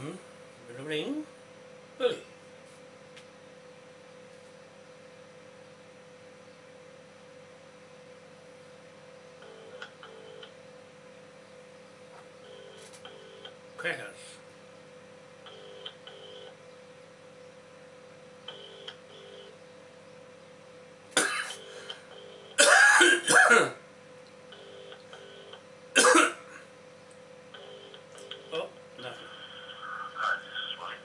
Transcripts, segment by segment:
Hmm? Ring. Billy. Crackers. oh, nothing. Hi, this is Willie.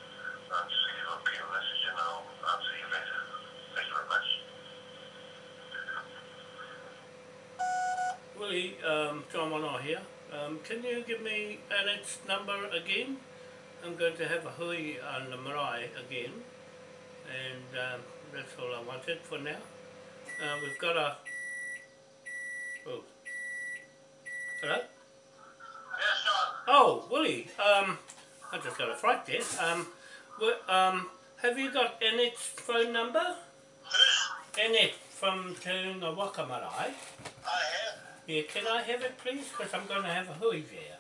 I'm just going to repeat a message and I'll answer you later. Thank you very much. Willie, um, John Wanoa here. Um, can you give me Annette's number again? I'm going to have a hui on the marae again. And um, that's all I wanted for now. Uh, we've got a... Oh. Hello? Yes, John. Oh, Willie, um, I just got a fright there. Um, um, have you got Annette's phone number? Who's? Annette from Te Unga Waka Marae. Yeah, can I have it please? Because I'm going to have a hui there.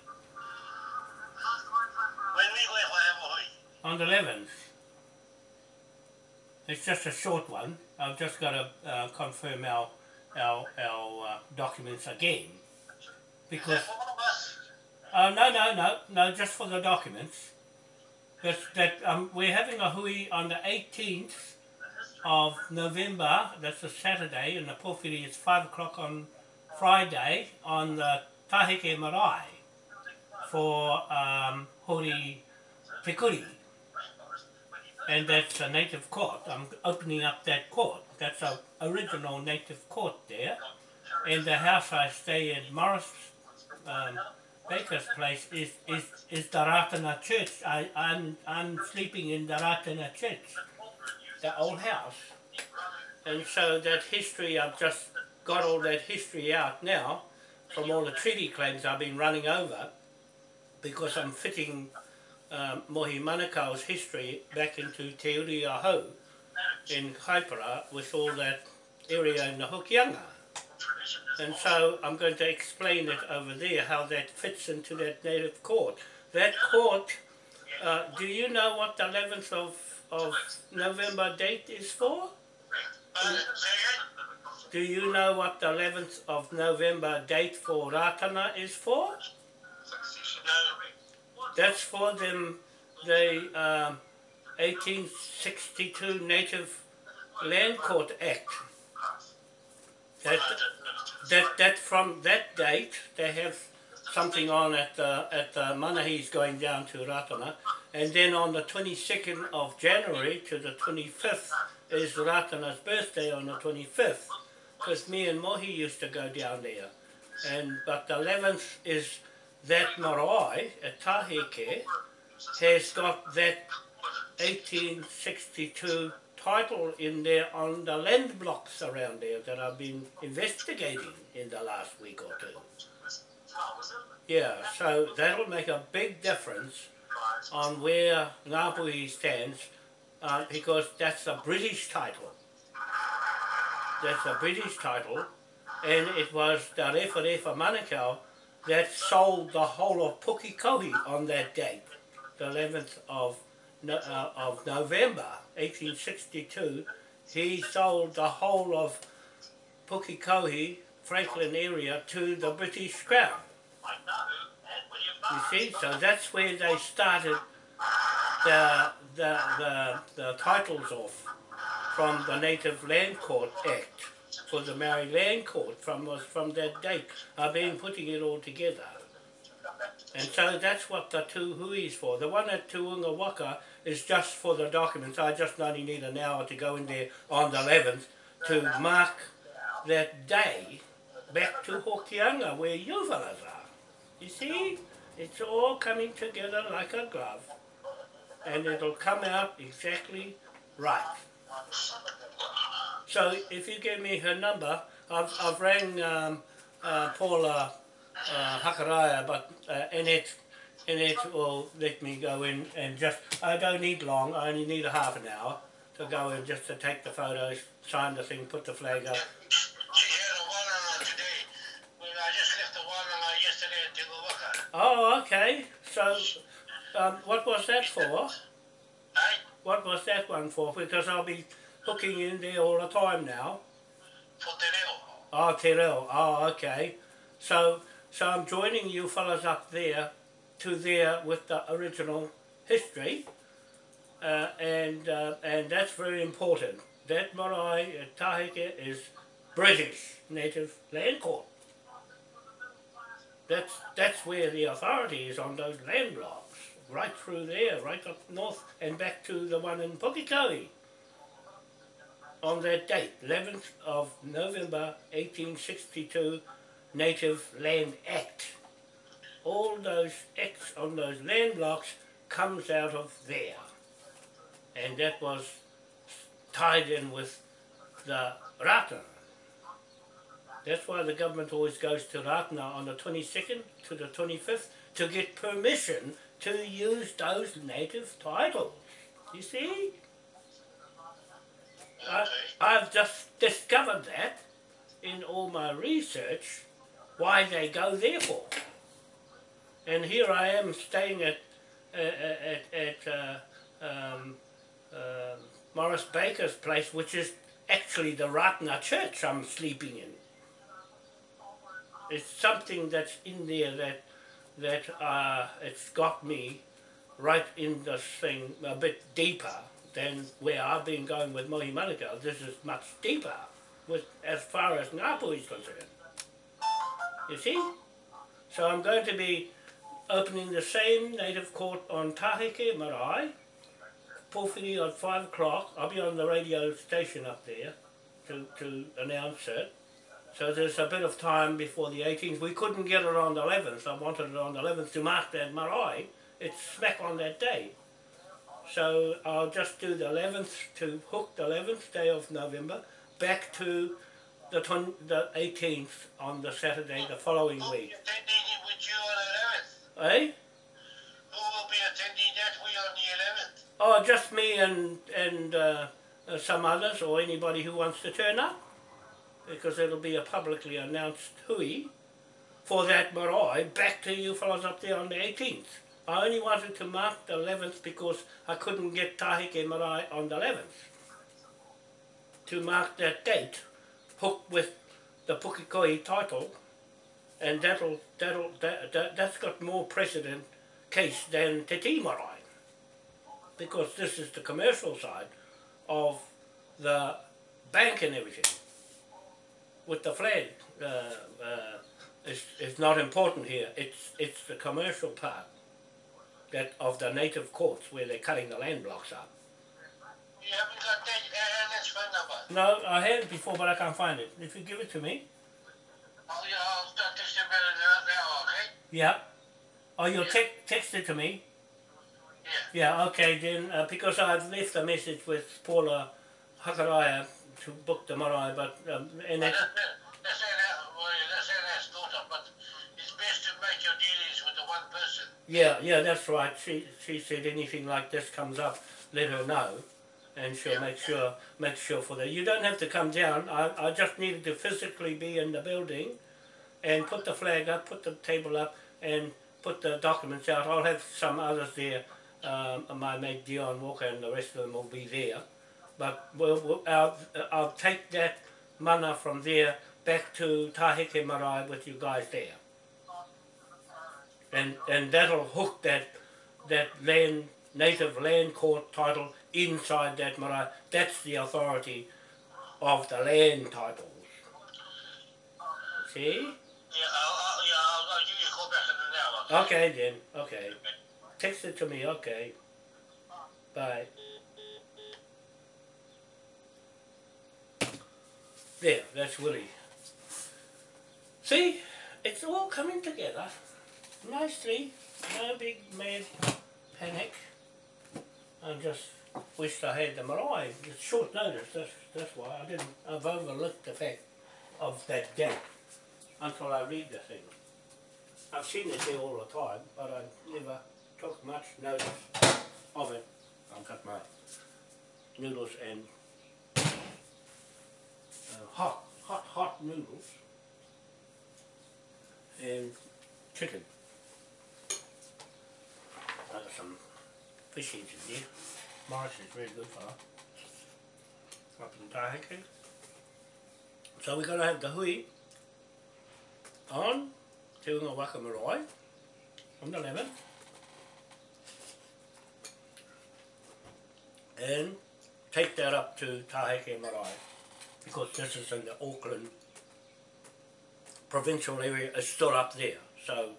When we go if have a hui. On the 11th. It's just a short one. I've just got to uh, confirm our our, our uh, documents again. Because, For one of us. uh, no, no, no, no, just for the documents. That, that um, we're having a hui on the 18th of November, that's a Saturday, and the pōwhiri is 5 o'clock on Friday on the Taheke Marae for um, Hori Pikuri. And that's a native court. I'm opening up that court. That's a original native court there. And the house I stay in, Morris um, Baker's place, is, is, is the Church. I, I'm, I'm sleeping in the Church, the old house. And so that history, I've just got all that history out now from all the treaty claims I've been running over because I'm fitting um, Mohi Manukau's history back into Te Uri o Hau in Kaipara with all that area in the Hokianga. And so I'm going to explain it over there, how that fits into that native court. That court, uh, do you know what the 11th of, of November date is for? Uh? Do you know what the 11th of November date for Ratana is for? That's for them, the um, 1862 Native Land Court Act. That, that, that from that date, they have something on at the, at the Manahis going down to Ratana. And then on the 22nd of January to the 25th is Ratana's birthday on the 25th. Because me and Mohi used to go down there. And, but the 11th is that marae at Taheke has got that 1862 title in there on the land blocks around there that I've been investigating in the last week or two. Yeah, so that'll make a big difference on where Ngāpuhi stands uh, because that's a British title. That's a British title and it was the Rewharewha Manukau that sold the whole of Pukekohe on that date, the 11th of, uh, of November 1862. He sold the whole of Pukekohe, Franklin area, to the British Crown. You see, so that's where they started the, the, the, the titles off from the Native Land Court Act for the Maori Land Court from from that date. I've been putting it all together. And so that's what the two hui's for. The one at Te Unga Waka is just for the documents. I just only need an hour to go in there on the 11th to mark that day back to Hokianga where you fellas are. You see? It's all coming together like a glove. And it'll come out exactly right. So if you give me her number, I've, I've rang um, uh, Paula uh, Hakaraya, but uh, Annette, Annette will let me go in and just, I don't need long, I only need a half an hour to go in just to take the photos, sign the thing, put the flag up. She had a one today. When I just left the one yesterday at Te Unga Waka. Oh, okay. So um, what was that for? What was that one for? Because I'll be hooking in there all the time now. for te reo. Oh, Te Reo. Oh, okay. So, so I'm joining you fellas up there to there with the original history, uh, and uh, and that's very important. That marae uh, Taheke is British native land court. That's that's where the authority is on those land blocks, right through there, right up north and back to the one in Pukekohe. On that date, 11th of November 1862, Native Land Act. All those acts on those land blocks comes out of there. And that was tied in with the Ratana. That's why the government always goes to Ratana on the 22nd to the 25th to get permission to use those native titles. You see? I, I've just discovered that in all my research why they go there for. And here I am staying at uh, at at uh, um, um Morris Baker's place, which is actually the Ratana Church I'm sleeping in. It's something that's in there that that uh, it's got me right in this thing a bit deeper than where I've been going with Mohi Manukau. This is much deeper with as far as Ngāpuhi concerned. You see? So I'm going to be opening the same native court on Taheke Marae, pōwhiri at 5 o'clock. I'll be on the radio station up there to, to announce it. So there's a bit of time before the 18th. We couldn't get it on the 11th. I wanted it on the 11th to mark that marae. It's smack on that day. So I'll just do the 11th to hook the 11th day of November back to the, the 18th on the Saturday the following Who will be week. attending with you on the 11th? Eh? Who will be attending that week on the 11th? Oh, just me and, and uh, some others or anybody who wants to turn up. Because it'll be a publicly announced hui for that marae back to you fellas up there on the 18th. I only wanted to mark the 11th because I couldn't get Taheke marae on the 11th. To mark that date, hooked with the Pukekohe title, and that'll, that'll, that, that, that's got more precedent case than Te Tii marae because this is the commercial side of the bank and everything. With the flag, uh, uh, it's, it's not important here. It's it's the commercial part that of the native courts where they're cutting the land blocks up. You haven't got that Alan's phone number? No, I had it before, but I can't find it. If you give it to me, Oh, yeah, I'll start it now, okay? yeah. Oh, you'll te- text it to me. Yeah. Yeah, okay, then, uh, because I've left a message with Paula Hakaraya to book tomorrow, but, um, and Well, that, that, that's Alan, well, that's Alan's daughter, but it's best to make your dealings with the one person. Yeah, yeah, that's right. She she said anything like this comes up, let her know, and she'll Yeah. make sure make sure for that. You don't have to come down. I, I just needed to physically be in the building, and put the flag up, put the table up, and put the documents out. I'll have some others there. Um, my mate Dion Walker and the rest of them will be there, but we'll, we'll I'll, I'll take that mana from there back to Taheke Marae with you guys there and and that'll hook that that land native land court title inside that marae. That's the authority of the land titles. See? Yeah, I'll, I'll, yeah, I'll, I'll give you a call back in an hour. Okay then. Okay. Text it to me. Okay. Bye. There. That's Willie. See? It's all coming together nicely. No big mad panic. I just wished I had them alive. It's short notice, that's, that's why. I didn't, I've overlooked the fact of that gap until I read the thing. I've seen it there all the time, but I never took much notice of it. I've got my noodles and hot, hot, hot noodles and chicken. Uh, some fishies in there. Morris is very good for up in Taheke. So we're going to have the hui on Te Unga Waka Marae on the 11th. And take that up to Taheke Marae because this is in the Auckland provincial area, it's still up there. So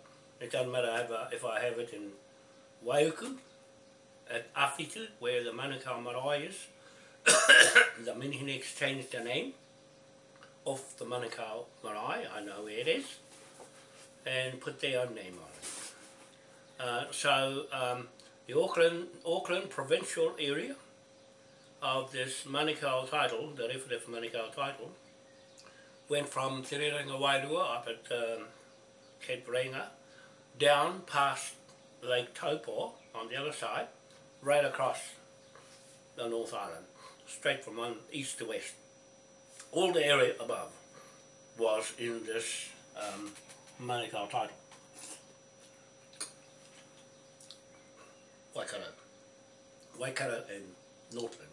it doesn't matter if I, have it in Waiuku, at Awhitu, where the Manukau Marae is. the Minihinex changed the name of the Manukau Marae, I know where it is, and put their own name on it. Uh, so um, the Auckland, Auckland provincial area of this Manukau title, the Rewharewha Manukau title, went from Te Wairua up at um, Cape Reinga, down past Lake Taupo on the other side, right across the North Island, straight from one east to west. All the area above was in this um, Manukau title. Waikato. Waikato and Northland,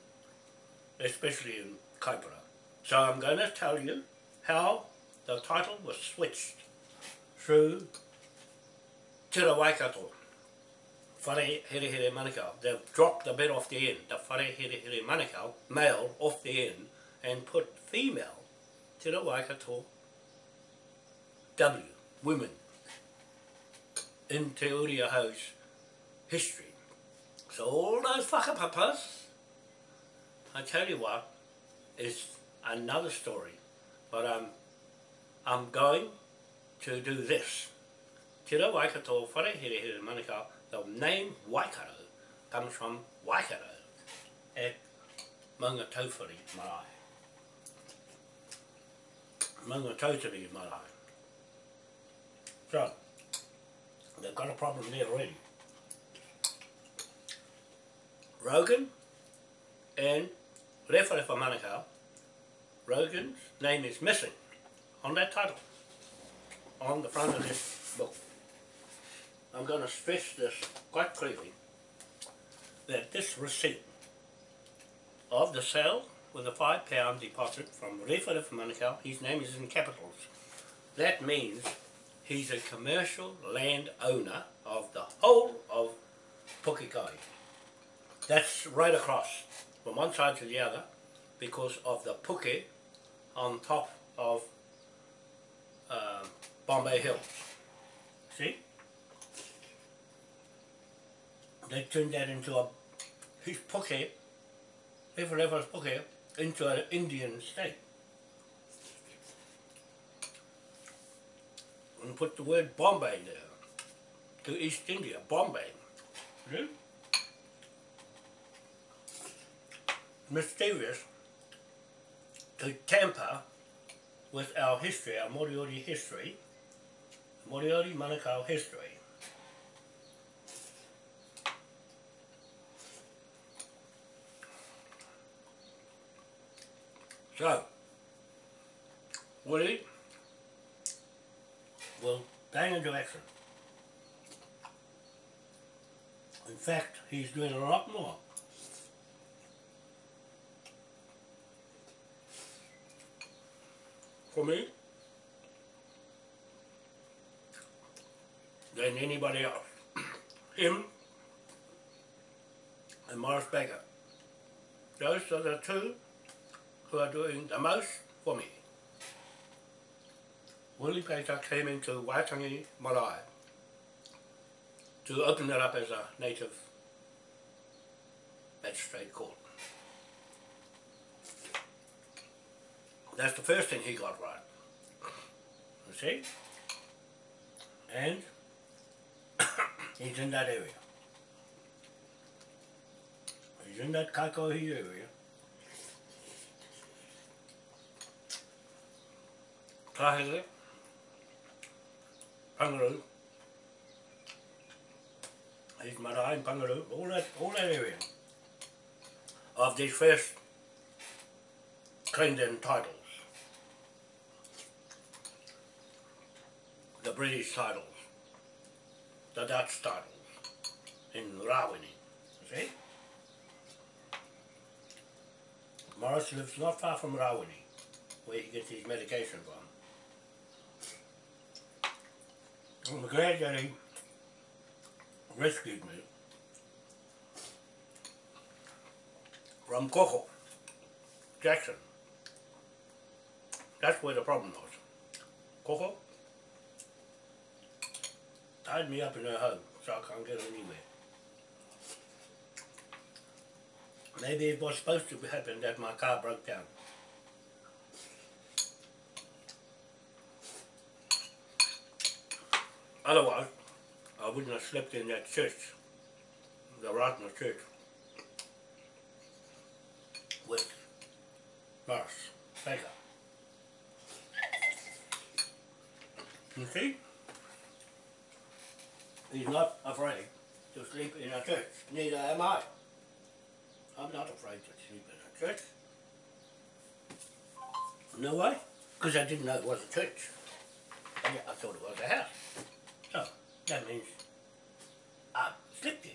especially in Kaipara. So I'm going to tell you how the title was switched through Te Waikato. Whare Here Here Manukau. They've dropped the bit off the end, the Whare Here Here Manukau, male off the end, and put female Te Waikato W, women, in Te Uri o Hau's history. So all those whakapapas, I tell you what, is another story. But I'm, I'm going to do this. Te Waikato Whare Here Here Manukau the name Waikato comes from Waikato at Maunga Taufari Marae. Maunga Marae. So, they've got a problem there already. Rogan and Rewharewha Manukau, Rogan's name is missing on that title, on the front of this book. I'm going to stress this quite clearly, that this receipt of the sale with a five pound deposit from Rewharewha Manukau, his name is in capitals. That means he's a commercial land owner of the whole of Pukekai. That's right across from one side to the other because of the puke on top of uh, Bombay Hill. See? they turned that into a his pocket, Rewharewha's pocket, into an Indian state. And put the word Bombay there, to East India, Bombay. See? Mysterious to tamper with our history, our Moriori history, Moriori Manukau history. So, Woody will bang into action. In fact, he's doing a lot more. For me, than anybody else. Him and Morris Baker. Those are the two who are doing the most for me. Willie Pater came into Waitangi Marae to open it up as a native magistrate court. That's the first thing he got right. You see? And he's in that area. He's in that Kaikohe area. Taheke, Panguru, East Marae and Panguru, all that, all that area of these first claimed in titles. The British titles, the Dutch titles, in Rawene. See? Morris lives not far from Rawene, where he gets his medication from. I'm glad that he rescued me from Coco, Jackson. That's where the problem was. Coco tied me up in her home so I can't get anywhere. Maybe it was supposed to happen that my car broke down. Otherwise, I wouldn't have slept in that church, the Ratana church, with Morris Baker. You see? He's not afraid to sleep in a church. Neither am I. I'm not afraid to sleep in a church. No way? Because I didn't know it was a church. I, thought it was a house. So, that means I slept here.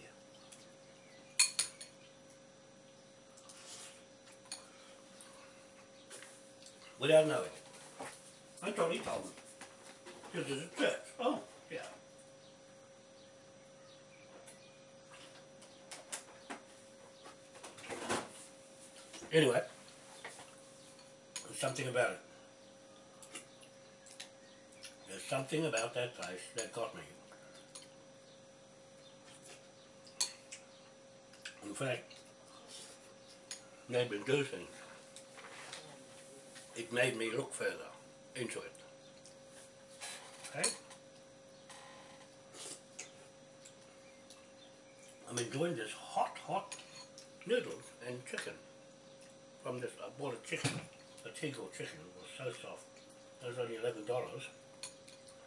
Without knowing it. I thought he told me. Because it's a church. Oh, yeah. Anyway, there's something about it. There's something about that place that got me. In fact, made me do things. It made me look further into it. Okay? I'm enjoying this hot, hot noodles and chicken bought a chicken, a Tegel chicken, it was so soft. It was only eleven dollars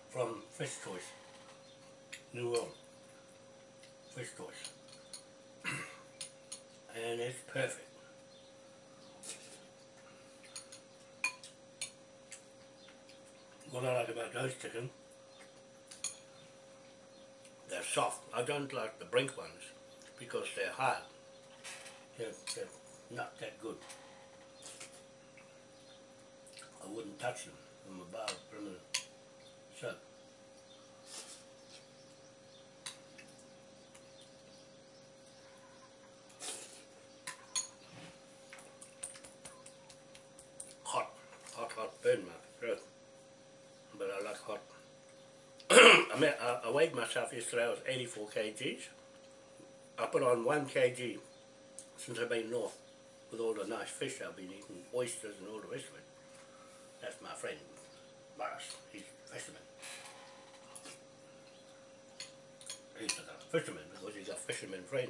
from Fish Choice, New World, Fish Choice. and it's perfect. What I like about those chicken, they're soft. I don't like the brink ones because they're hard. They're, they're not that good. I wouldn't touch them from above, from the so. Hot, hot, hot burn my throat. But I like hot. I mean, I, I weighed myself yesterday, I was 84 kgs. I put on 1 kg since I've been north with all the nice fish I've been eating, oysters and all the rest of it. That's my friend, Morris. He's a fisherman. He's a fisherman because he's got fisherman friends.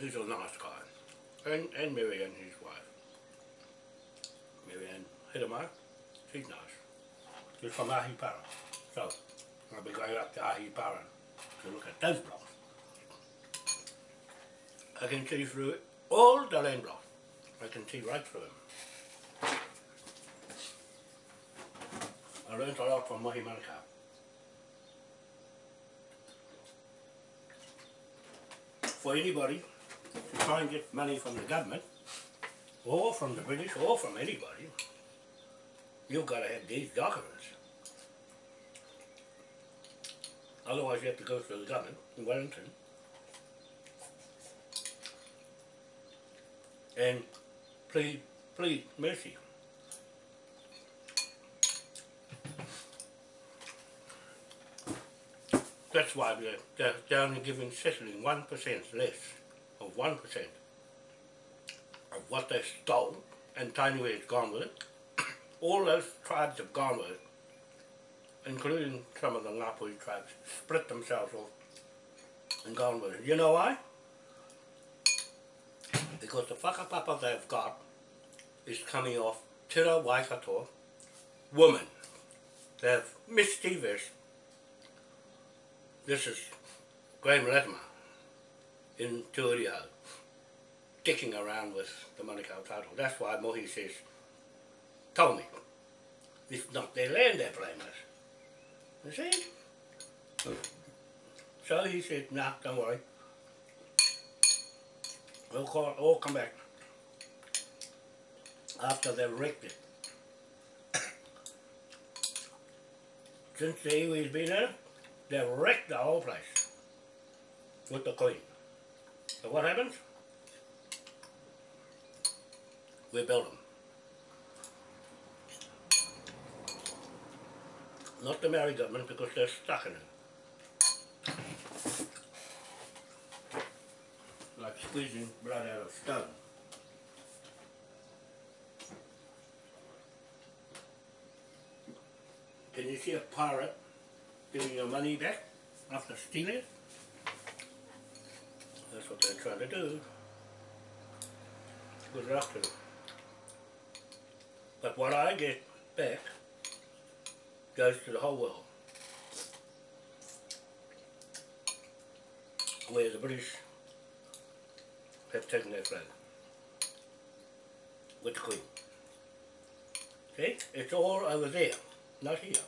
He's a nice guy. And, and Marianne, his wife. Marianne Hidemeyer, she's nice. She's from Ahipara. So, I'll be going up to Ahipara to look at those blocks. I can see through all the land blocks. I can see right through them. I learned a lot from Manukau. For anybody to try and get money from the government, or from the British, or from anybody, you've got to have these documents. Otherwise you have to go through the government in Wellington and plead, plead mercy. That's why we're, they're down and giving Sicily 1% less of 1% of what they stole and tiny where it's gone with it. All those tribes have gone with it, including some of the Ngāpuhi tribes, split themselves off and gone with it. You know why? Because the whakapapa they've got is coming off Tira Waikato woman. They're mischievous. This is Graham Latimer in Turio dicking around with the Manukau title. That's why Mohi says, told me, it's not their land they're with. You see? Oh. So he said, nah, don't worry. We'll call, all come back after they've wrecked it. Since the Iwi's been in they've wrecked the whole place with the Queen. So what happens? We build them. Not the Maori government because they're stuck in it. Like squeezing blood out of stone. Can you see a pirate giving your money back after stealing it? That's what they're trying to do. Good luck to them. But what I get back goes to the whole world. Where the British their flag with Queen. See? It's all over there, not here.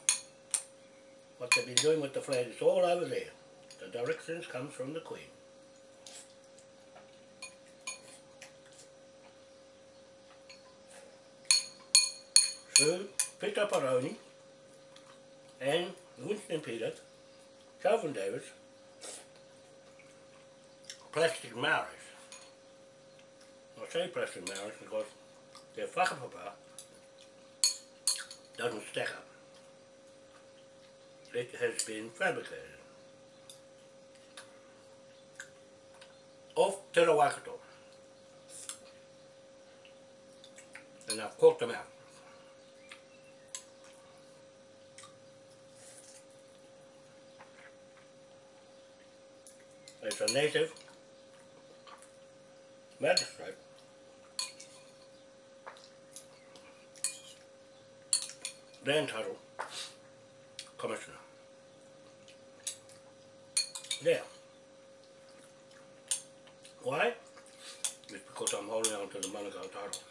What they've been doing with the flag is all over there. The directions comes from the Queen. So, Peter Paroni and Winston Peters, Calvin Davis, plastic Maoris. Say plastic Maoris because their whakapapa doesn't stack up. It has been fabricated. Off Te Waikato. And I've caught them out. It's a native magistrate land title commissioner. There. Why? It's because I'm holding on to the Manukau titles.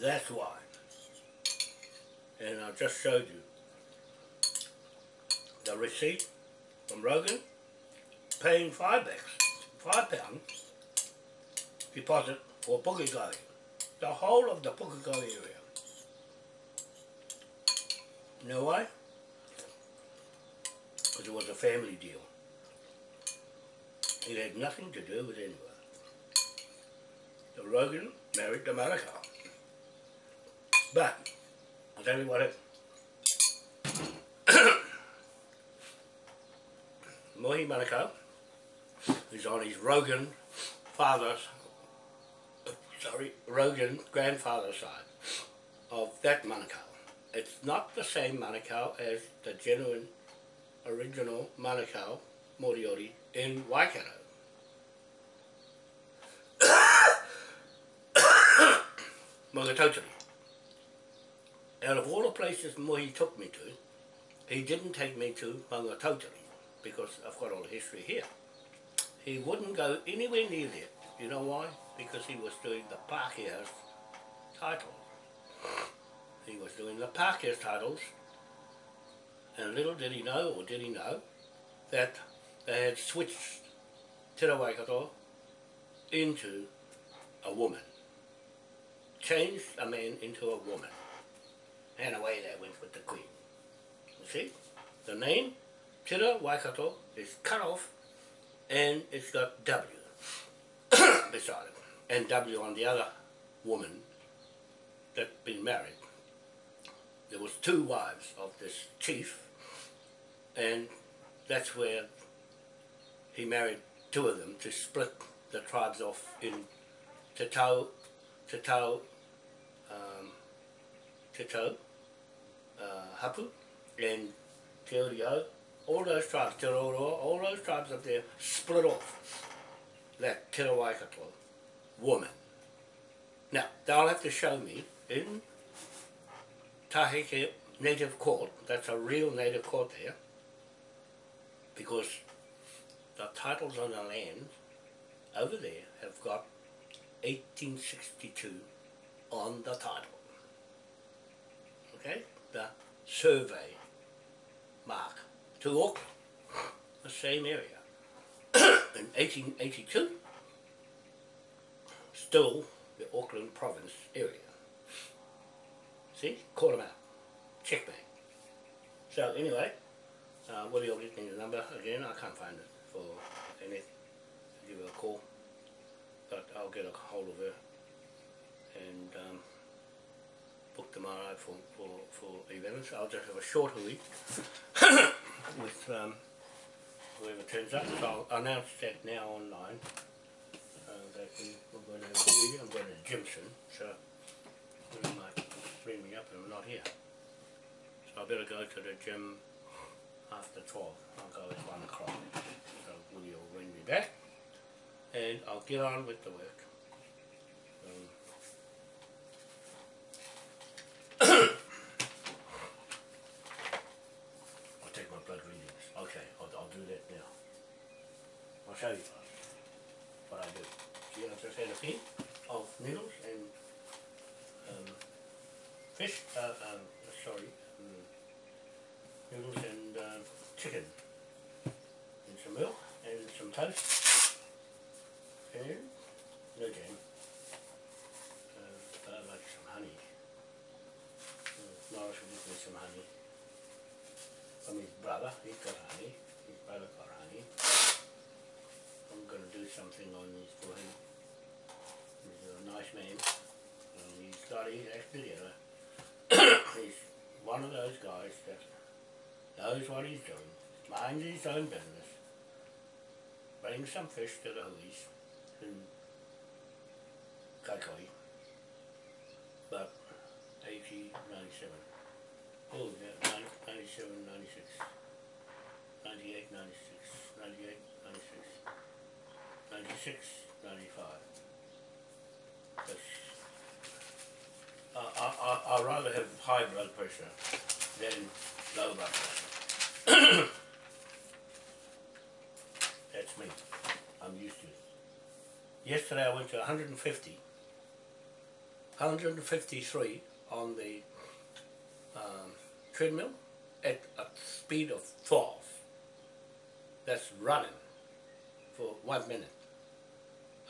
That's why. And I just showed you the receipt from Rogan paying five bucks, five pounds deposit for Pukekohe, the whole of the Pukekohe area. You know why? Because it was a family deal. It had nothing to do with anyone. So Rogan married the Manukau. But, I'll tell you what happened. Mohi Manukau is on his Rogan father's, sorry, Rogan grandfather side of that Manukau. It's not the same Manukau as the genuine original Manukau Moriori in Waikato. Magatotiri. Out of all the places Mohi took me to, he didn't take me to Magatotiri because I've got all the history here. He wouldn't go anywhere near there. You know why? Because he was doing the Pākehā's titles. He was doing the Pākehā's titles and little did he know, or did he know, that they had switched Te Waikato into a woman. Changed a man into a woman. And away they went with the queen. You see? The name Te Waikato is cut off and it's got W beside it. And W on the other woman that been married. There was two wives of this chief and that's where he married two of them to split the tribes off in Te Tau, Te Tau, um, Te Tau, uh, Hapu and Te Uriau, all those tribes, Te Roroa, all those tribes up there split off that Te Waikato woman. Now, they'll have to show me in Taheke Native Court, that's a real native court there, because the titles on the land over there have got 1862 on the title. Okay? The survey mark to Auckland, the same area. In 1882, still the Auckland province area. See, caught him out. Checkmate. So anyway, uh, Willie will me the number again. I can't find it for Annette. Give her a call, but I'll get a hold of her and um, book tomorrow for for for events. I'll just have a short week with um, whoever turns up. So I'll announce that now online. We, we're going to a. I'm going to Jimson, so they might bring me up and I'm not here. So I better go to the gym after 12. I'll go at 1 o'clock. So Willie will ring me back and I'll get on with the work. Um, I'll take my blood readings. Okay, I'll, I'll do that now. I'll show you what I do. See, I just had a pin of needles and um, fish, uh, um, sorry, um, noodles and uh, chicken and some milk and some toast and no jam. Uh, I like some honey. Uh, Morris will give me some honey. From his brother, he's got honey. His brother got honey. I'm going to do something on this for him. He's a nice man. And he's got his act together. he's one of those guys that knows what he's doing, minds his own business, brings some fish to the hoolies in Kaikohe, but 80, 97. Oh, yeah, 90, 97, 96, 98, 96, 98, 96, 96, 95. That's, I, I, I, I'd rather have high blood pressure than low blood pressure. That's me. I'm used to it. Yesterday I went to 150, 153 on the um, treadmill at a speed of 12. That's running for one minute.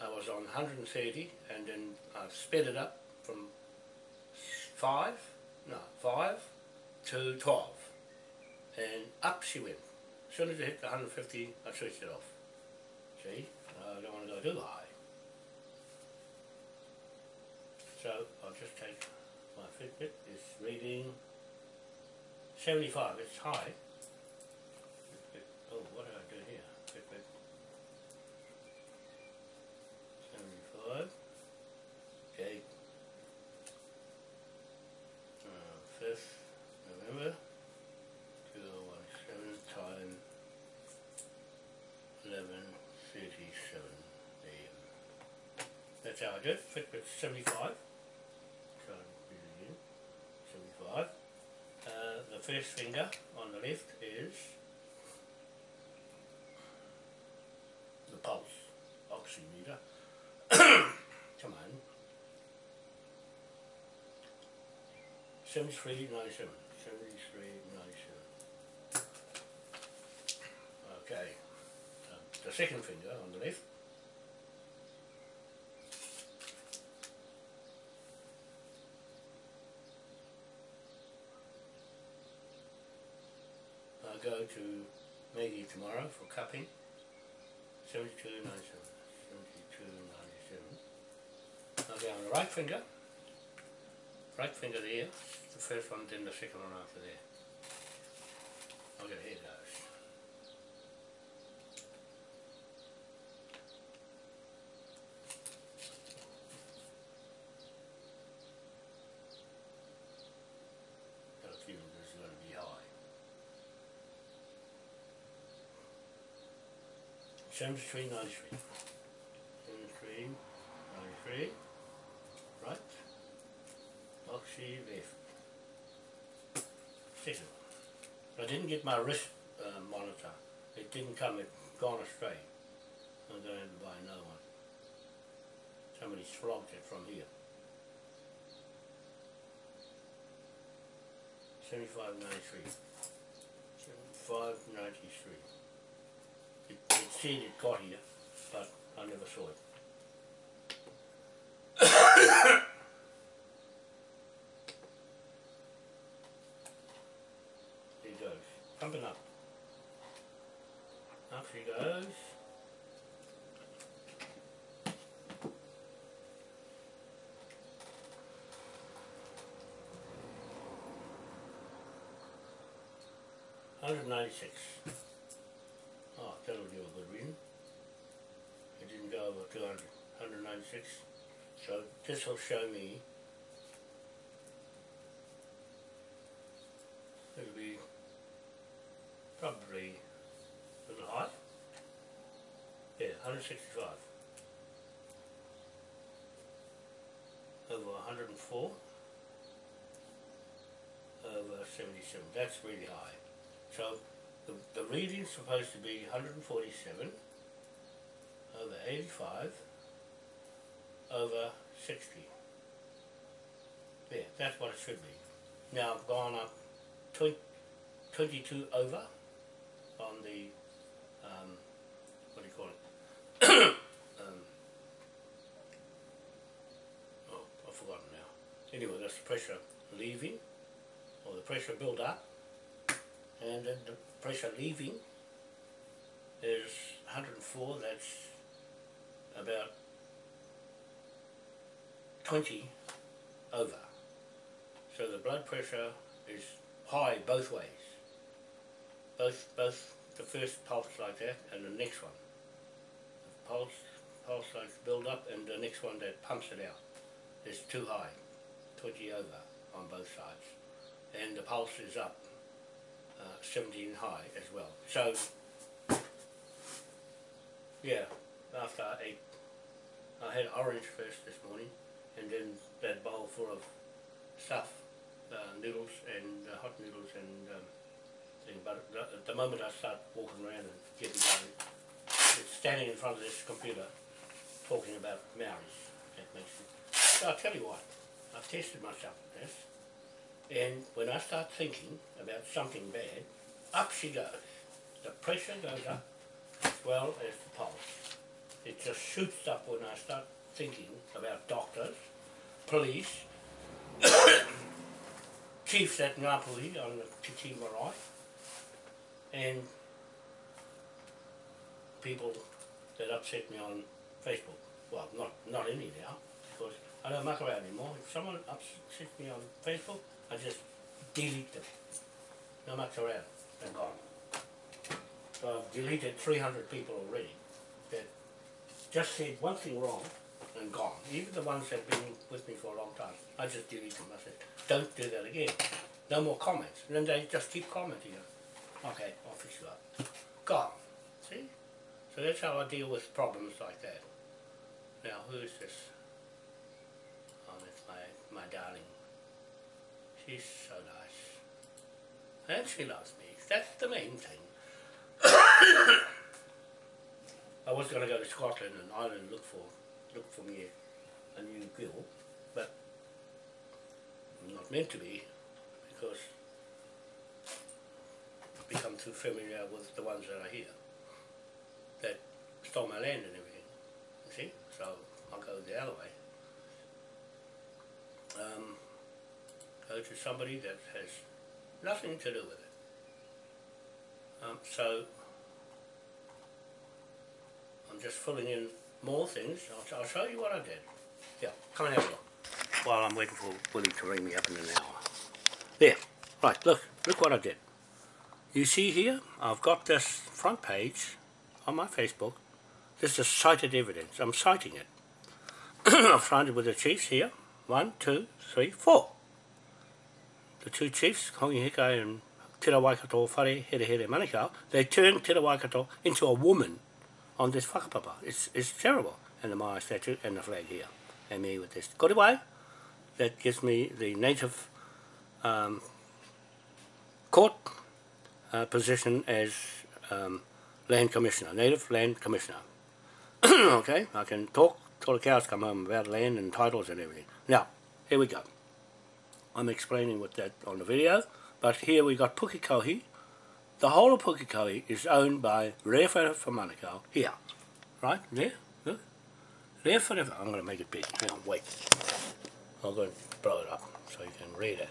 I was on 130 and then I sped it up from 5, no, 5 to 12. And up she went. As soon as I hit the 150, I switched it off. See? I don't want to go too high. So I'll just take my Fitbit. It's reading 75. It's high. Oh, what did I do here? Fitbit. 75. Okay. Uh, 5th November. 2017 time 11.37 a.m. That's how I do it. Fitbit 75. So read it again. 75. Uh, the first finger on the left is the pulse oximeter. Come on. 7397. 7397. Okay. Um, the second finger on the left. Go to Maggie tomorrow for cupping. 7297. 7297. Okay, on the right finger. Right finger there. The first one, then the second one after there. Okay, here goes. 73, 93. 73, 93. Right. Oxy left. Settle. I didn't get my wrist uh, monitor. It didn't come, it gone astray. I'm going to have to buy another one. Somebody flogged it from here. 7593. 7593 seen it got here, but I never saw it. there goes, pumping up. Up she goes. Hundred ninety six. 200, 196. So this will show me it'll be probably a little high. Yeah, 165. Over 104. Over 77. That's really high. So the, the reading's supposed to be 147 over 85 over 60. There, that's what it should be. Now I've gone up 20, 22 over on the, um, what do you call it? um, oh, I've forgotten now. Anyway, that's the pressure leaving, or the pressure build up, and then the pressure leaving is 104, that's about 20 over. So the blood pressure is high both ways. Both, both the first pulse like that and the next one. The pulse, pulse like build up and the next one that pumps it out is too high, 20 over on both sides. And the pulse is up, uh, 17 high as well. So, yeah, after I ate, I had orange first this morning and then that bowl full of stuff, uh, noodles and uh, hot noodles and um. But at the moment I start walking around and getting going, it's standing in front of this computer talking about Maoris. That makes. So I'll tell you what, I've tested myself with this, and when I start thinking about something bad, up she goes. The pressure goes up as well as the pulse. It just shoots up when I start thinking about doctors, police, chiefs at Ngāpuhi on the Marae, and people that upset me on Facebook. Well, not not any now, because I don't muck around anymore. If someone upsets me on Facebook, I just delete them. No muck around. They're gone. So I've deleted 300 people already just said one thing wrong and gone. Even the ones that have been with me for a long time. I just delete them. I said, don't do that again. No more comments. And then they just keep commenting. Okay, I'll fix you up. Gone. See? So that's how I deal with problems like that. Now, who's this? Oh, that's my, my darling. She's so nice. And she loves me. That's the main thing. I was going to go to Scotland and Ireland look for look for me a new girl, but not meant to be because I've become too familiar with the ones that are here that stole my land and everything. You see? So I'll go the other way. Um, go to somebody that has nothing to do with it. Um, so I'm just filling in more things. I'll, I'll show you what I did. Yeah, come and have a look. While I'm waiting for Willie to ring me up in an hour. There, right, look, look what I did. You see here, I've got this front page on my Facebook. This is cited evidence. I'm citing it. I've signed it with the chiefs here. One, two, three, four. The two chiefs, Hongi Hika and Tira Waikato Whare Here Here Manukau, they turned Waikato into a woman on this whakapapa. It's, it's terrible. And the Maya statue and the flag here. And me with this korowai. That gives me the native um, court uh, position as um, land commissioner, native land commissioner. okay, I can talk till the cows come home about land and titles and everything. Now, here we go. I'm explaining with that on the video, but here we got Pukekohe. The whole of Pukekohe is owned by Rewharewha Manukau, here, right, there, look. Rewharewha, I'm going to make it big, hang on, wait. I'm going to blow it up so you can read it.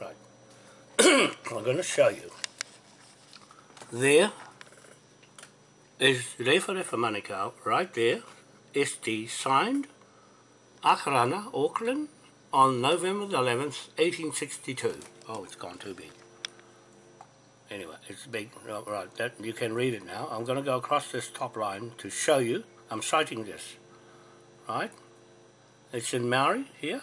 Right. I'm going to show you. There is Rewharewha Manukau, right there, ST signed, Akarana, Auckland, on November the 11th, 1862. Oh, it's gone too big. Anyway, it's big. Right, that, you can read it now. I'm going to go across this top line to show you. I'm citing this. Right? It's in Maori here.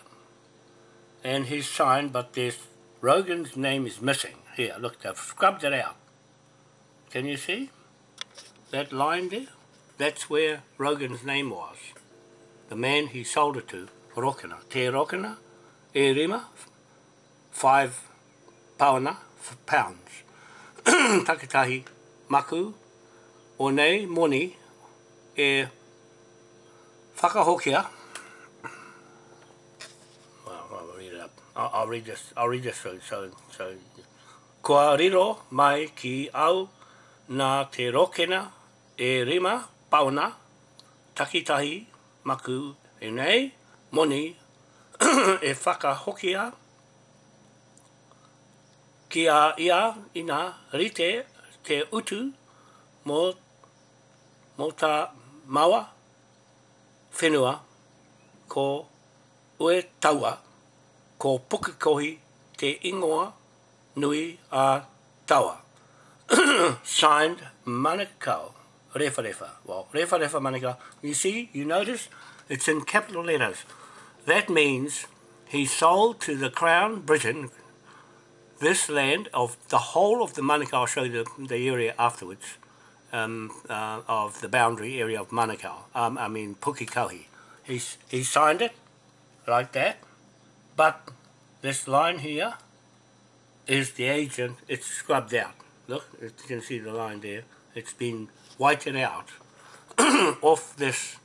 And he's signed, but this Rogan's name is missing. Here, look, they've scrubbed it out. Can you see? That line there? That's where Rogan's name was. The man he sold it to, Rokina. Te Rokina, e rima, 5 pauna, pounds. Takitahi maku, o nei moni e whakahokia. Well, I'll read it up. I'll, I'll read this. I'll read this so, so, so. Kua riro mai ki au nā te rokena e rima pauna takitahi maku e nei moni e whakahokia ki a ia ina rite te utu mo, mo ta maua whenua ko ue taua ko pukakohi te ingoa nui a taua. Signed Manukau. Refa refa. Well, refa refa Manukau. You see, you notice, it's in capital letters. That means he sold to the Crown Britain this land of the whole of the Manukau, I'll show you the, the area afterwards, um, uh, of the boundary area of Manukau, um, I mean Pukekohe. He's, he signed it like that, but this line here is the agent, it's scrubbed out. Look, you can see the line there. It's been whited out off this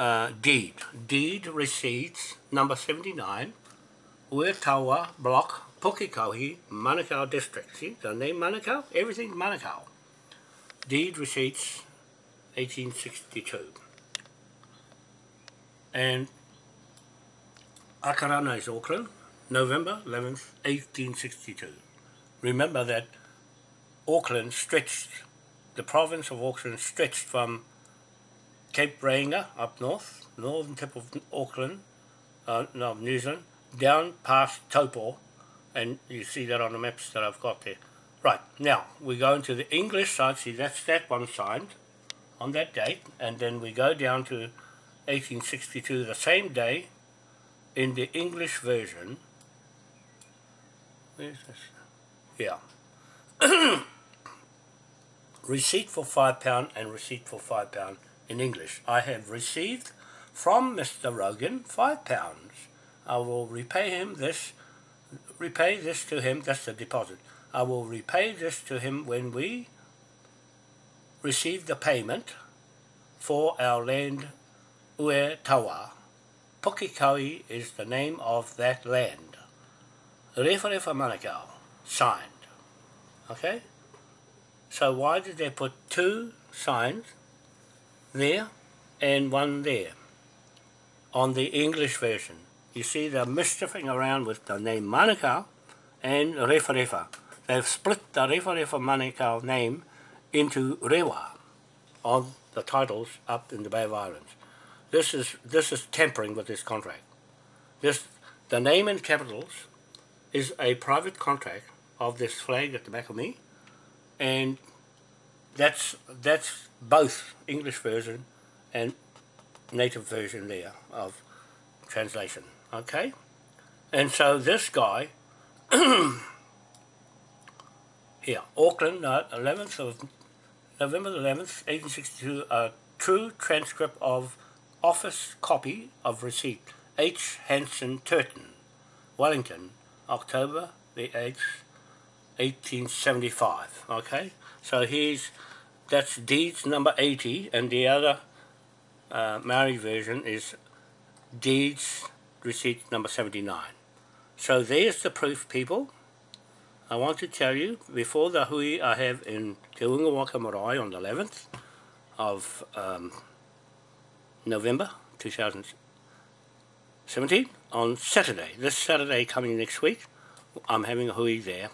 uh, deed. Deed receipts number 79, Uetawa block Pukekohe, Manukau district. See, the name Manukau? Everything Manukau. Deed receipts, 1862. And Akarana is Auckland, November 11th, 1862. Remember that Auckland stretched, the province of Auckland stretched from Cape Reinga up north, northern tip of Auckland, uh, no, New Zealand, down past Taupo, and you see that on the maps that I've got there. Right, now we go into the English side, see that's that one signed on that date, and then we go down to 1862, the same day, in the English version. Where's this? Yeah. receipt for £5 and receipt for £5 in English. I have received from Mr. Rogan £5. I will repay him this repay this to him, that's the deposit. I will repay this to him when we receive the payment for our land Ue Tawa. Is the name of that land. Rewharewha Manukau, signed. Okay? So why did they put two signs there and one there on the English version? you see they're mischiefing around with the name Manukau and Rewharewha. They've split the Rewharewha Manukau name into Rewa on the titles up in the Bay of Islands. This is this is tampering with this contract. This the name in capitals is a private contract of this flag at the back of me, and that's that's both English version and native version there of translation. Okay? And so this guy, here, Auckland, uh, 11th of November 11th, 1862, a true transcript of office copy of receipt, H. Hanson Turton, Wellington, October the 8th, 1875. Okay? So he's, that's deeds number 80, and the other uh, Maori version is deeds receipt number 79. So there's the proof, people. I want to tell you, before the hui I have in Te Unga Waka Marae on the 11th of um, November 2017, on Saturday, this Saturday coming next week, I'm having a hui there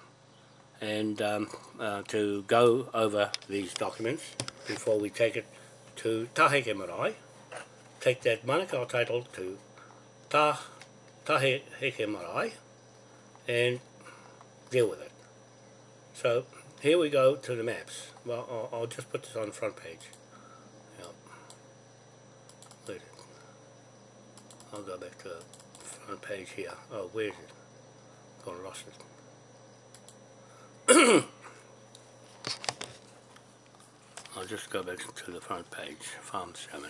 and um, uh, to go over these documents before we take it to Taheke Marae, take that Manukau title to Ta, Taheke Marae and deal with it. So here we go to the maps. Well, I'll, I'll just put this on the front page. I'll go back to the front page here. Oh, where is it? Got lost it. I'll just go back to the front page, Farm 7.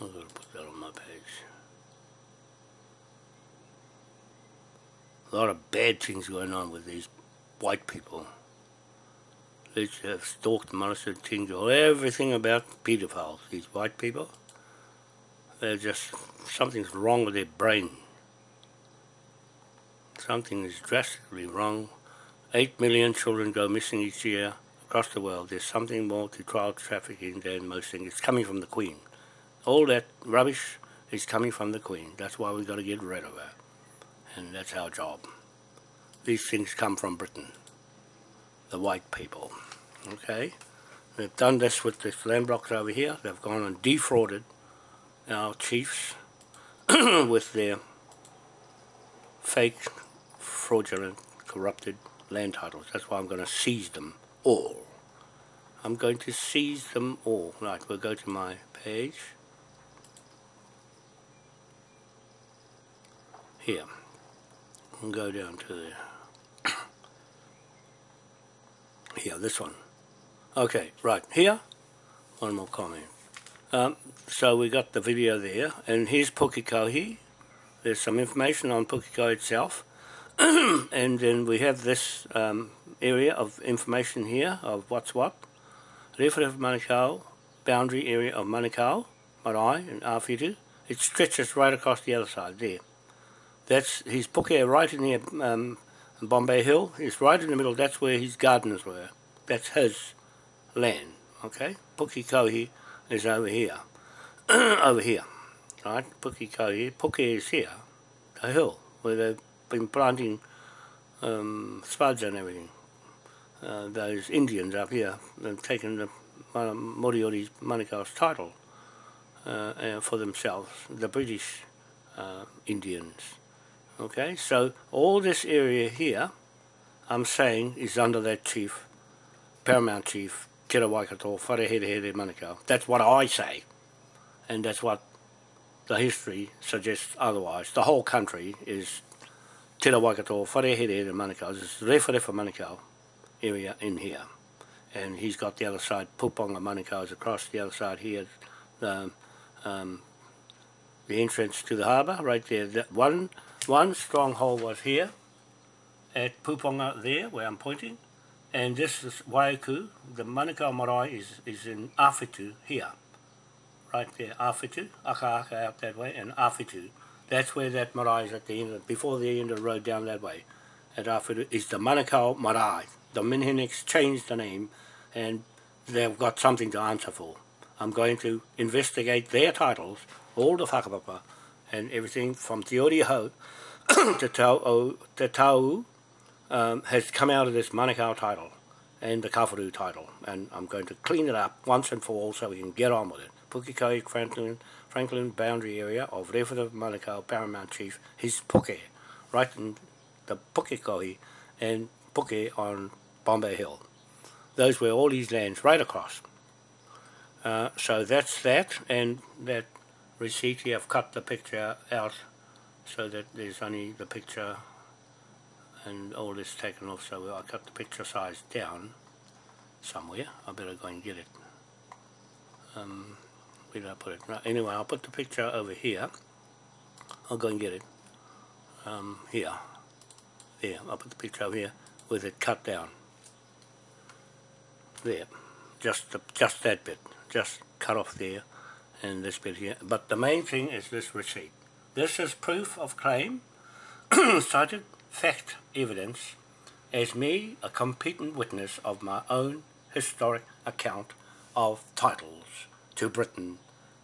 I'm going to put that on my page. A lot of bad things going on with these white people. They have stalked, molested, tingled, everything about pedophiles, these white people. They're just, something's wrong with their brain. Something is drastically wrong. Eight million children go missing each year across the world. There's something more to child trafficking than most things. It's coming from the Queen all that rubbish is coming from the Queen. That's why we've got to get rid of her. And that's our job. These things come from Britain, the white people. Okay? They've done this with this land blocks over here. They've gone and defrauded our chiefs with their fake, fraudulent, corrupted land titles. That's why I'm going to seize them all. I'm going to seize them all. Right, we'll go to my page. here and go down to the here this one okay right here. One more comment. Um, so we got the video there and here's Pukekohe there's some information on Pukekohe itself. And then we have this um, area of information here of what's what. Rewharewha Manukau boundary area of Manukau Marae and Awhitu. It stretches right across the other side there. That's his puke right in here, um, Bombay Hill. He's right in the middle. That's where his gardeners were. That's his land. Okay, Pukekohe is over here, over here, right? Pukekohe, Puke is here, the hill where they've been planting um, spuds and everything. Uh, those Indians up here, they've taken the Moriori's Manukau's title uh, uh, for themselves, the British uh, Indians. Okay, so all this area here, I'm saying, is under that chief, paramount chief, Tira Waikato, Wharehere Manukau. That's what I say, and that's what the history suggests otherwise. The whole country is Tira Waikato, Wharehere Manukau. This is Rewharewha Manukau area in here. And he's got the other side, Puponga Manukau is across the other side here. The, um, the entrance to the harbour, right there. That one one stronghold was here at Puponga there, where I'm pointing, and this is Waiuku. The Manukau Marae is, is in Awhitu here, right there, Awhitu, Aka Aka out that way, and Awhitu. That's where that marae is at the end, of, before the end of the road down that way. At Awhitu is the Manukau Marae. The Minhinnicks changed the name, and they've got something to answer for. I'm going to investigate their titles, all the whakapapa, and everything from Te Ori Te Tau, Te Tau um, has come out of this Manukau title and the Kawharu title and I'm going to clean it up once and for all so we can get on with it. Pukekohe Franklin, Franklin boundary area of Rewharewha Manukau Paramount Chief, his Puke, right in the Pukekohe and Puke on Bombay Hill. Those were all these lands right across. Uh, so that's that and that receipt here I've cut the picture out so that there's only the picture and all this taken off so I cut the picture size down somewhere I better go and get it um, where did I put it? Anyway I'll put the picture over here I'll go and get it um, here. There, I'll put the picture over here with it cut down. There, just the, just that bit, just cut off there and this bit here. But the main thing is this receipt. This is proof of claim, cited fact evidence, as me, a competent witness of my own historic account of titles to Britain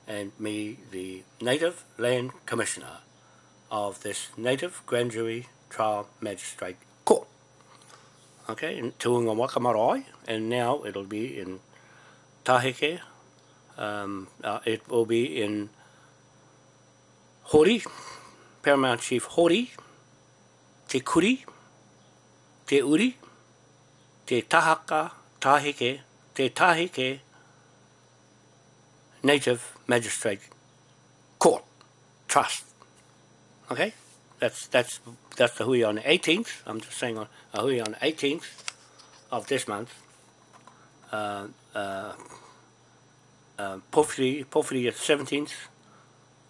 and me, the Native Land Commissioner of this Native Grand Jury Trial Magistrate Court. Okay, in Te Unga Waka Marae, and now it'll be in Taheke, um, uh, it will be in Hori, Paramount Chief Hori, Te Kuri, Te Uri, Te Tahaka, Taheke, Te Taheke Native Magistrate Court Trust. Okay, that's that's that's the hui on the 18th. I'm just saying on a hui on the 18th of this month. Uh, uh, uh, Pōwhiri, Pōwhiri at 17th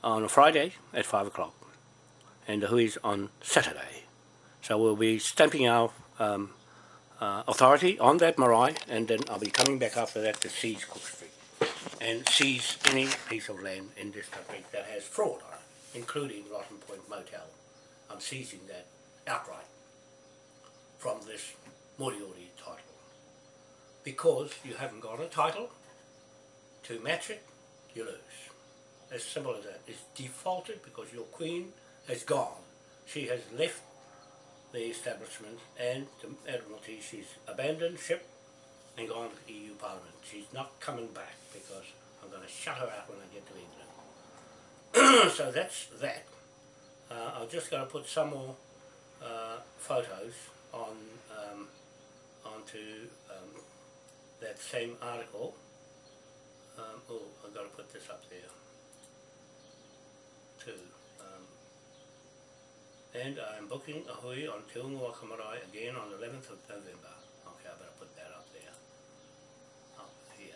on a Friday at 5 o'clock. And the hui is on Saturday. So we'll be stamping our um, uh, authority on that marae, and then I'll be coming back after that to seize Cook Street and seize any piece of land in this country that has fraud on it, including Rotten Point Motel. I'm seizing that outright from this Moriori title. Because you haven't got a title to match it, you lose. As simple as that. It's defaulted because your queen has gone. She has left the establishment and the Admiralty. She's abandoned ship and gone to the EU Parliament. She's not coming back because I'm going to shut her out when I get to England. so that's that. Uh, I'm just going to put some more uh, photos on um, onto um, that same article. Um, oh, I've got to put this up there too. Um, and I'm booking a hui on Unga Waka again on the 11th of November. Okay, I better put that up there. Up here.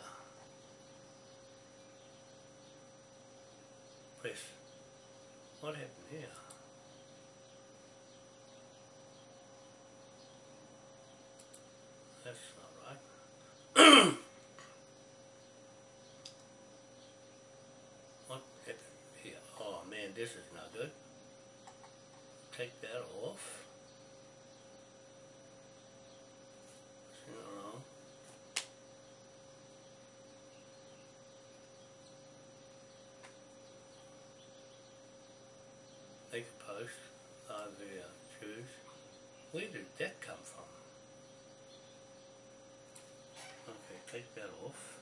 Press. What happened here? That's not right. what happened here? Oh man, this is not good. Take that off. Make a post. Uh, the uh, choose. Where did that come from? Okay, take that off.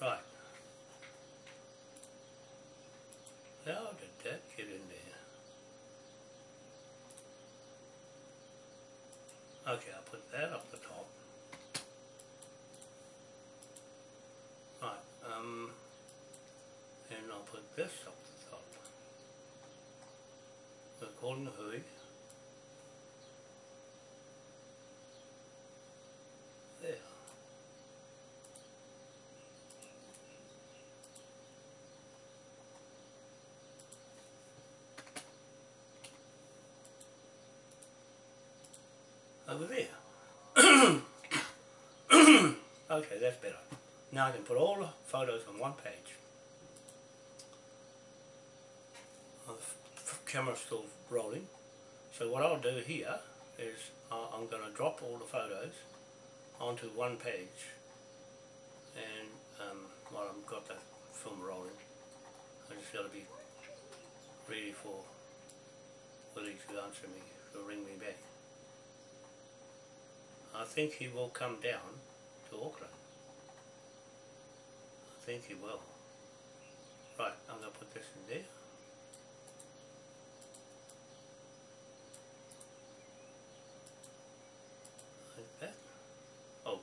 Right. How did that get in there? Okay, I'll put that up the top. Right, um, and I'll put this up the top. We're calling the hui. There. Over there. okay, that's better. Now I can put all the photos on one page. Uh, The f- camera's still rolling. So what I'll do here is uh, I'm going to drop all the photos onto one page and um, while I've got the film rolling I just got to be ready for Willie to answer me, to ring me back. I think he will come down to Auckland. I think he will. Right, I'm going to put this in there. Like that. Oh.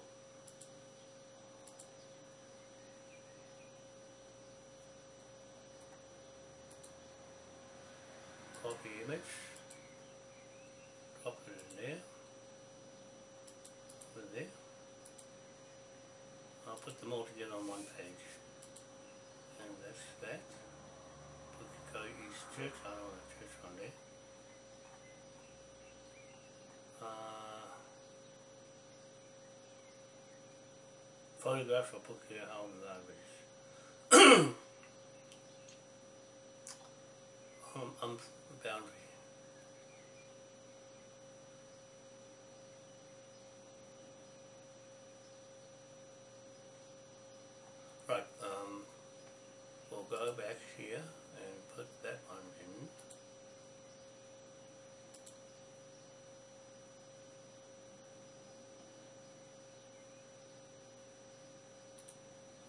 Copy image. them all together on one page. And that's that. Put the Go East Church, I don't want a church on there. Uh, photographs I'll put here on the libraries. I'm, um, I'm boundary. Here and put that one in.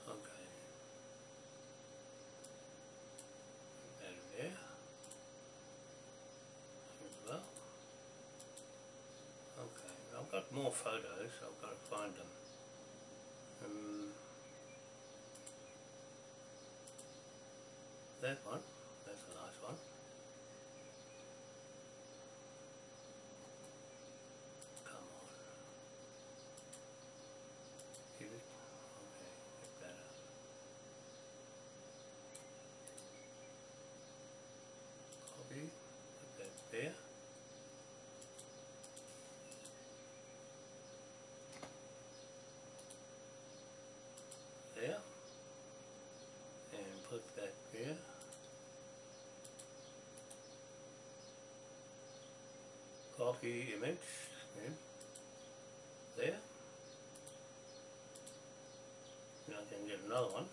Okay. That there. As well. Okay, I've got more photos, I've got to find them. That one, that's a nice one. Come on. Give it, okay, get that out. Copy, put that there. There. And put that there. Copy image, there. Now I can get another one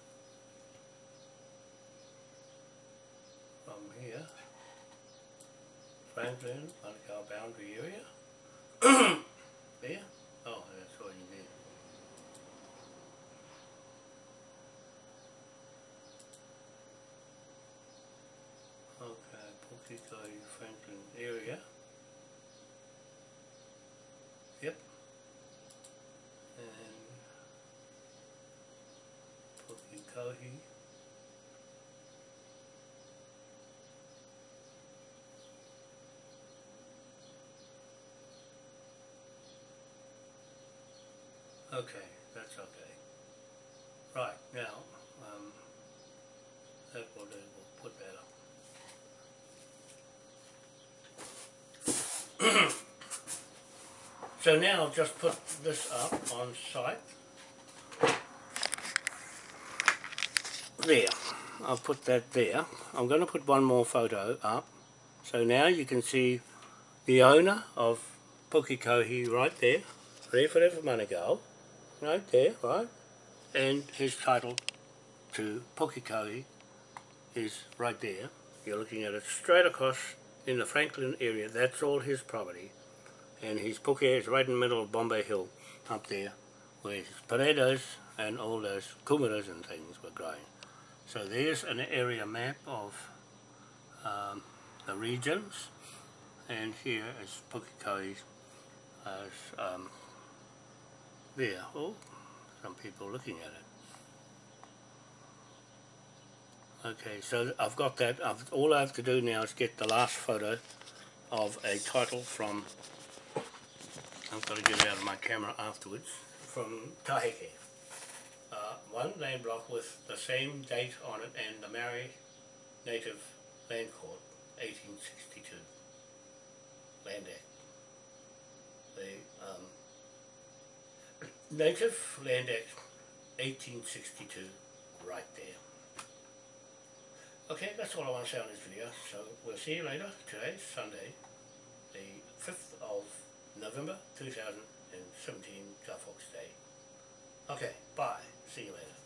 from here. Franklin, Manukau boundary area. there. Oh, that's what you need. Okay, Pukekohe Franklin area. Yep. And Pukekohe. Okay, that's okay. Right, now, um, that will do, we'll put that up. So now I'll just put this up on site. There, I'll put that there. I'm going to put one more photo up. So now you can see the owner of Pukekohe right there, Rewharewha Manukau, right there, right? And his title to Pukekohe is right there. You're looking at it straight across in the Franklin area. That's all his property and his puke is right in the middle of Bombay Hill up there where his potatoes and all those kumaras and things were growing. So there's an area map of um, the regions and here is Pukekohe's as um, there. Oh, some people looking at it. Okay, so I've got that. I've, all I have to do now is get the last photo of a title from I've got to get it out of my camera afterwards, from Taheke. Uh, one land block with the same date on it and the Maori Native Land Court, 1862, Land Act. The um, Native Land Act, 1862, right there. Okay, that's all I want to say on this video, so we'll see you later. Today's Sunday, the 5th of November 2017 Guy Fawkes Day. Okay, bye. See you later.